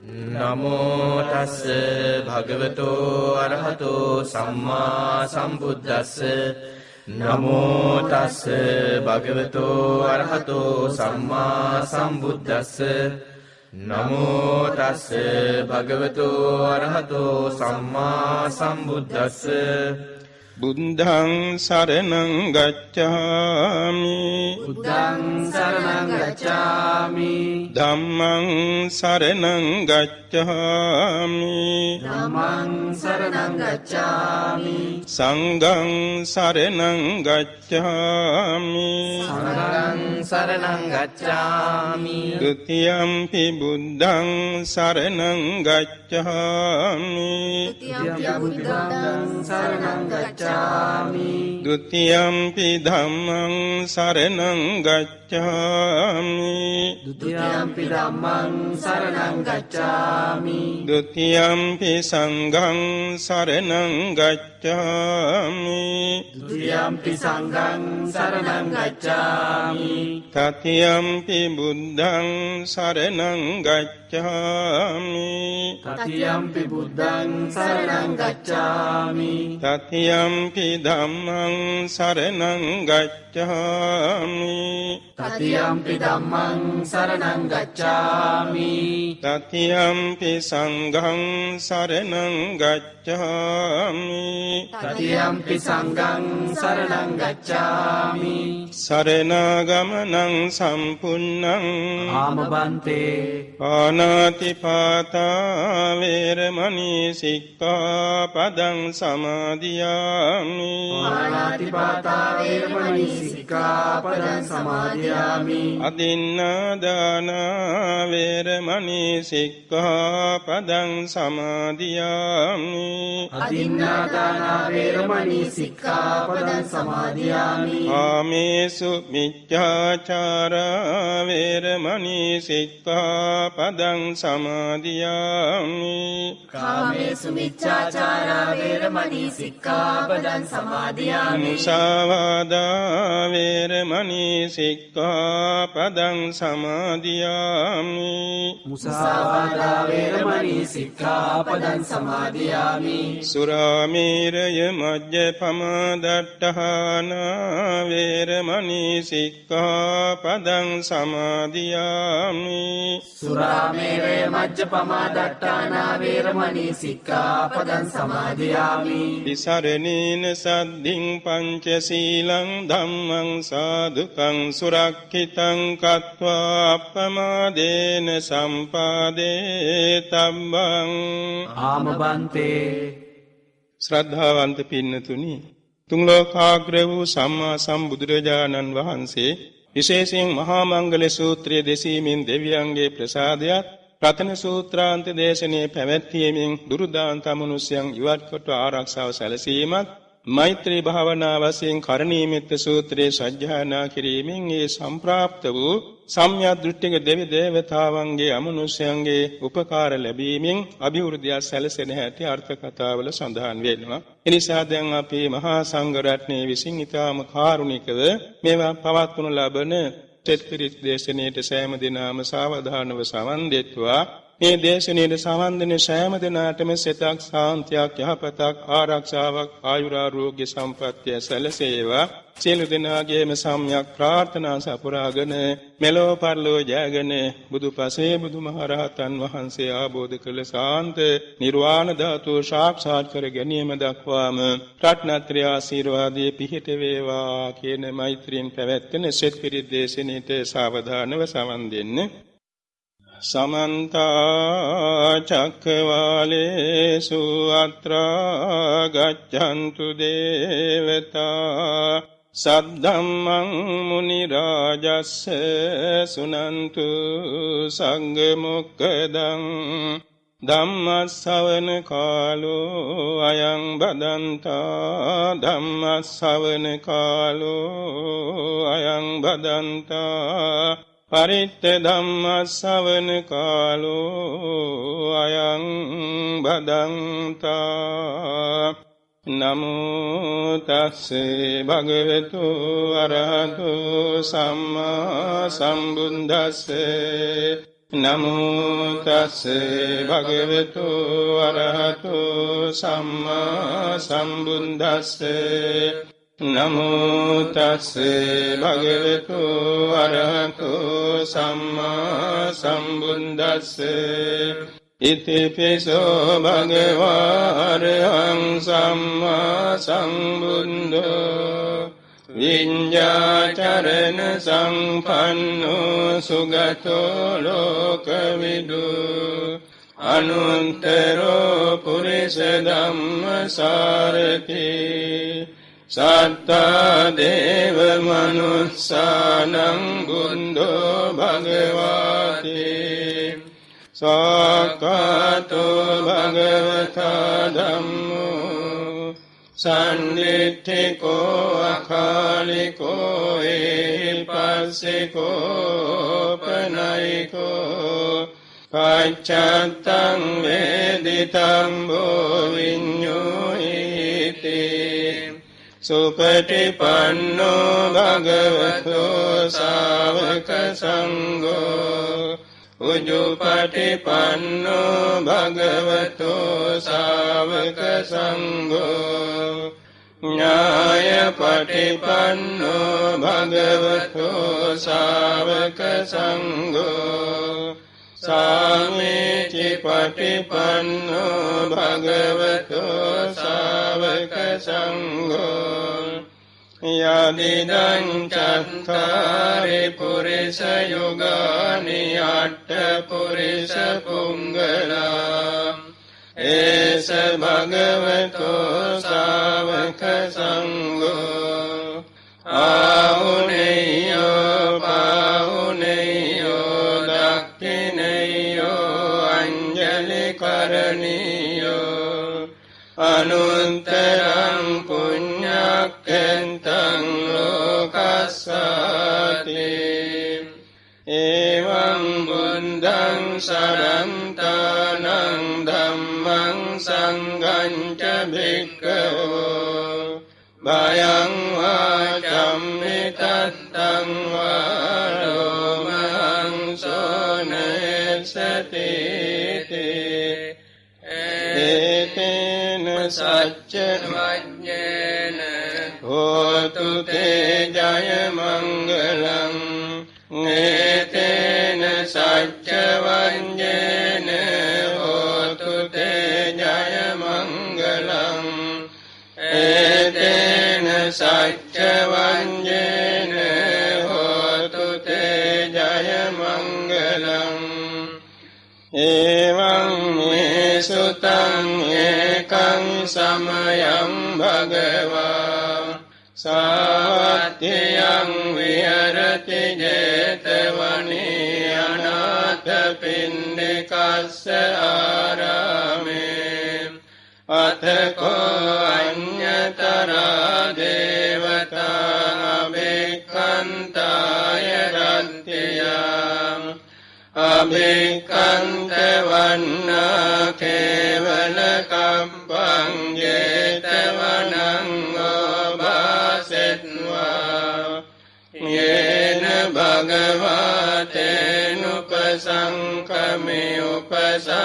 නමෝ තස්ස භගවතෝ අරහතෝ සම්මා සම්බුද්දස්ස. නමෝ තස්ස භගවතෝ අරහතෝ සම්මා සම්බුද්දස්ස. නමෝ තස්ස භගවතෝ අරහතෝ සම්මා සම්බුද්දස්ස. බුද්ධං සරණං ගච්ඡාමි. බුද්ධං සරණං ගච්ඡාමි. ධම්මං සරණං ගච්ඡාමි. ධම්මං සරණං ගච්ඡාමි. සංඝං සරණං ගච්ඡාමි. සංඝං සරණං ගච්ඡාමි. ဒ ුතියම්පි බුද්ධං සරණං ගච්ඡාමි. ဒ ුතියම්පි බුද්ධං සරණං ගච්ඡාමි. गच्छामि දුතියම්පි ධම්මං සරණං ගච්ඡාමි ဒုတိယံ පි ධම්මං සරණං ගච්ඡාමි ဒုတိယံ පි සංඝං සරණං ගච්ඡාමි ဒုတိယံ පි සංඝං සරණං ගච්ඡාමි တတိယံ පි බුද්ධං සරණං ගච්ඡාමි တတိယံ පි බුද්ධං සරණං ගච්ඡාමි တတိယံ පි ධම්මං සරණං ගච්ඡාමි තතියම්පි දම්මං සරණං ගච්ඡාමි. තතියම්පි සංඝං සරණං ගච්ඡාමි. තතියම්පි සංඝං සරණං ගච්ඡාමි. සරණාගමනං සම්පුන්නං ආමබන්තේ. ආනාතිපාතා වේරමණී සික්ඛාපදං සමාදියාමි. ආනාතිපාතා වේරමණී සික්ඛාපදං සමාදියාමි. අදින්නාදාන වේරමණී සික්ඛාපදං සමාදියාමි. අදින්නාදානා වේරමණී සික්ඛාපදං සමාදියාමි. ආමේසු මිච්ඡාචාරා වේරමණී සික්ඛාපදං සමාදියාමි. කාමේසු මිච්ඡාචාරා වේරමණී සික්ඛාපදං සමාදියාමි. මුසාවාදා වේරමණී සික්ඛාපදං සමාදියාමි මුසාවාදා වේරමණී සික්ඛාපදං සමාදියාමි සුරාමේරය මජ්ජපම දට්ඨාන වේරමණී සික්ඛාපදං සමාදියාමි සුරාමේරය මජ්ජපමා දට්ඨානා වේරමණී සික්ඛාපදං සමාදියාමි විසරණේන සද්ධින් පංචශීලං ධම්මං සාදුකං සුරක්ඛිතං කତ୍වා අප්පමාදේන සම්පාදේ තම්බං ආමබන්තේ ශ්‍රද්ධාවන්ත පින්නතුනි තුන් ලෝකාග්‍ර වූ සම්මා සම්බුදුරජාණන් වහන්සේ විශේෂයෙන් මහා මංගල සූත්‍රය දෙසීමෙන් දෙවියන්ගේ ප්‍රසාදයත් රතන සූත්‍රාන්ත දේශනයේ පැවැත්වීමෙන් දුරුදාන්ත මනුෂ්‍යයන් ඉවත් කොට ආරක්ෂාව සැලසීමත් මෛත්‍රී භාවනා වශයෙන් කරණීයමෙත්ත සූත්‍රයේ සජ්ජායනා කිරීමෙන් ඒ සම්ප්‍රාප්ත වූ සම්‍යක් දෘෂ්ටික දෙවි දේවතාවන්ගේ අමනුෂ්‍යයන්ගේ උපකාර ලැබීමෙන් අභිවෘද්ධිය සැලසෙන හැටි අර්ථ කතාවල සඳහන් වෙනවා. එනිසා දැන් අපි මහා සංඝ රත්නයේ විසින් ඊටාම කාරුණිකව මේවා පවත්වනු ලබන තෙත්පිරිත් දේශනාවට සෑම දිනම සාවධානව සවන් දෙත්වා මේ දේශනාවේ සවන් දෙන සෑම දිනාටම සිතක් සාන්තියක් යහපතක් ආරක්ෂාවක් ආයුරාෝග්‍ය සම්පත්තිය සැලසේවා. සියලු දෙනාගේම සම්‍යක් ප්‍රාර්ථනා සපුරාගෙන මෙලොව පරලොව ජයගෙන බුදුපසේ බුදුමහරහතන් වහන්සේ ආબોධ කළ සාන්ත නිර්වාණ ධාතුව සාක්ෂාත් කර ගැනීම දක්වාම රත්නත්‍රය ආශිර්වාදයේ පිහිට වේවා කියන මෛත්‍රියෙන් පැවැත්වෙන සෙත් පිරිත් දේශනෙට සාවධානව සමන් දෙන්න. සමන්ත චක්කවාලේසු අත්‍රා ගච්ඡන්තු දේවතා සද්ධම්මං මුනි රාජස්ස සුනන්තු සංඝ මොක්කදං ධම්මස්සවන කාලෝ අයං බදන්තා ධම්මස්සවන කාලෝ අයං බදන්තා පරිත්ත ධම්මස්සවන කාලෝ අයං බදන්තා. නමෝ තස්සේ භගවතු අරහතු සම්මා සම්බුද්දස්සේ. නමෝ තස් භගවතු අරහතු සම්මා සම්බුද්දස්ස. නමෝ තස් භගවතු අරහතු සම්මා සම්බුද්දස්ස. ඉතිපිසෝ භගවාරහං සම්මා සම්බුද්ධෝ විඤ්ඤාචරණ සංපන්නෝ සුගතෝ ලෝකවිදු. අනුන්තරෝ පුරිස ධම්මසාරති සත්තා දේව මනුස්සානං බුද්ධෝ භගවාති සාකාතෝ භගවතා ධම්මෝ සන්නිට්ඨිකෝ අකාලිකෝ ඒපස්සිකෝ පනයිකෝ පච්චත්තං වේදිතං බෝ විඤ්ඤෝයිති සුපටිපන්නෝ භගවතෝ ශාවක සංඝෝ උජුපටිපන්නෝ භගවතෝ සාවක සංඝෝ ඥායපටිපන්නෝ භගවතෝ සාවක සංඝෝ සාමීචි පටිපන්නෝ භගවතෝ සාවක සංඝෝ යදිදං චත්තාරි පුරිස යුගානි අට්ඨ පුරිස පුංගලා ඒස භගවතෝ ශාවක සංඝෝ අනුන්තරං පුඤ්ඤක්ඛෙන්තං ලෝකස්සාති එවං බුද්ධං සරන්තානං ධම්මං සංඝං ච භික්ඛවෝ භයං වාචම්මි තත්තං වාරෝමං සෝනේසති ඒතේන සච්ච වඤ්ඤේන හෝතු තේ ජය මංගලං ඒතේන සච්ච වඤ්ඤේන හෝතු තේ ජය මංගලං ඒතේන සච්ච වඤ්ඤේන හෝතු තේ ජය මංගලං එවං මේ සුතං समयं भगवा। सात्यं विहरति जेतवने अनाथपिण्डिकस्य आरामे। अथ को अन्यतरा देवता अभिकन्ताय रन्त्यया। अभिकन्तवन्नाखे ඒකං සමයං භගවා සාවත්‍යයං විහරති ජේතවනී අනාථ පින්ඩිකස්ස ආරාමේ අතකෝ අඤ්ඤතරා දේවතා අබේකන්තාය රත්තියා අභිකන්ත වන්නා කේවල කම්පං ජේතවනං ඔබාසෙත්වා යේන භගවතේනුපසංකමි උපසංකමිත්වා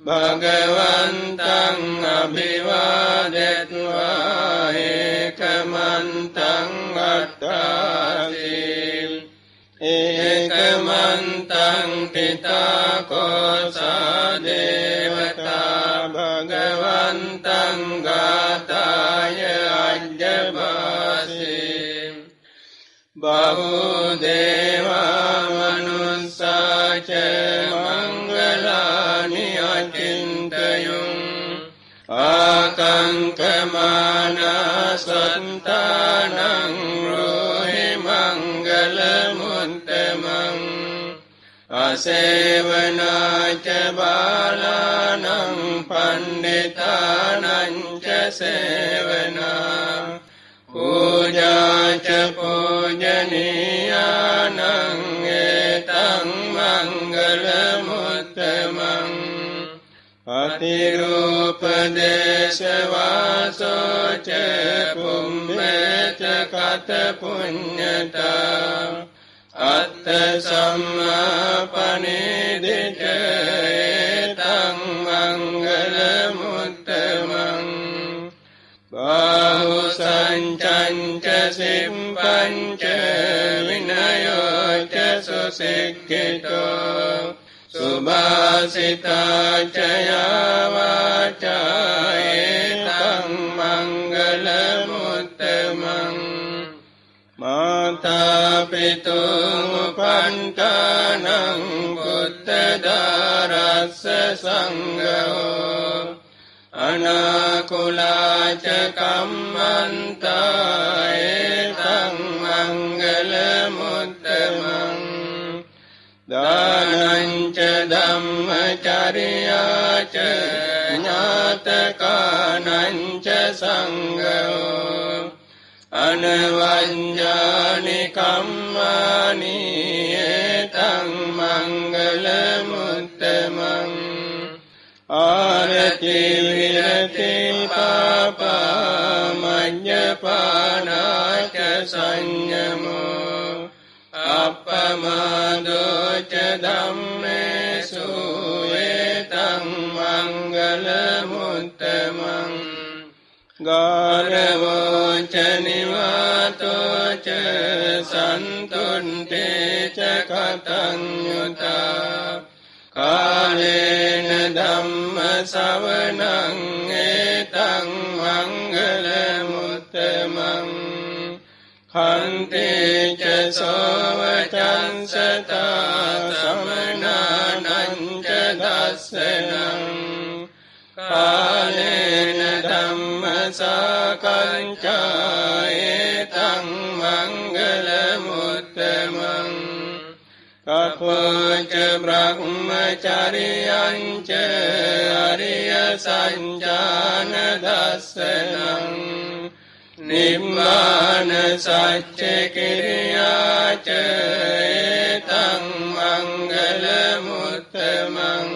භගවන්තං අභිවාදෙත්වා ඒකමන්තං අට්ඨාසී ඒකමන්තං පිතා ආකංකමානා සන්තානං රෝහි මංගල මුත්තමං අසේවනාච බාලානං පණ්ඩිතානං ච සේවනා පූජාච පූජනීයානං ඒතං මංගල මුත්තමං අතිරූපදේශවාසෝච පුම්මේච කත පුඤ්ඤතා අත්ත සම්මාපනේදිච ඒතං මංගල මුත්තමං බාහු සංචංච සිම්පංච විනයෝච සුසික්ඛිතෝ සුභාසිතාචයාවාචායේතං මංගල මුත්තමං මාතාපිතුපන්ටනං පුත්තදාරස්ස සංගහෝ අනාකුලාච කම්මන්තායේතං දානංච ධම්මචරියාච ඥාතකානංච සංගෝ අනවඤ්ඤානි කම්මානි ඒතං මංගල මුත්තමං ආරති විරති පාපා මඤ්ඤපානාච සංයමෝ අප්පමාදෝච ධම්මේසු ඒතං මංගල මුත්තමං ගාරවෝච නිවාතෝච සන්තුන්ටේච කතං යුතා කාලේන ධම්ම සවනං ඒතං මංගල කන්තේච සෝවචන්සතා සමනානංච දස්සනං කාලේන ධම්ම සාකංචායේතං මංගල මුත්තමං කපෝච බ්‍රහ්මචරියංච අරිය සංජාන දස්සනං නිම්මාන සච්ච කිරියාච ඒතං මංගල මුත්තමං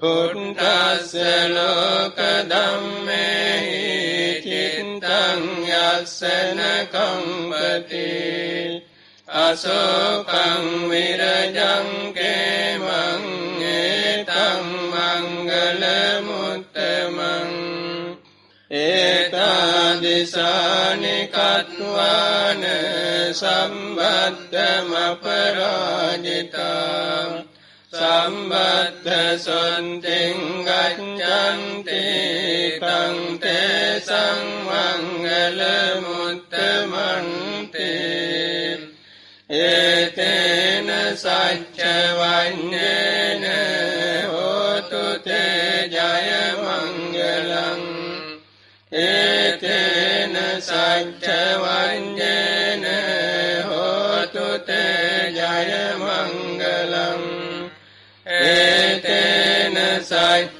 කුණ්ඨස්ස ලෝක ධම්මේහි චිත්තං යස්සන කම්පති අසෝකං විරජං කේමං ඒතං ඒතාදිසානි කත්වාන සම්බද්ධමපරාජිතා සම්බද්ධ සොන්තිං ගච්ඡන්ති තං තේ සංමංගල මුත්තමන්ති ඒතේන සච්ච सञ्चवञ्जन होतु ते जय मङ्गलम् एतेन सञ्च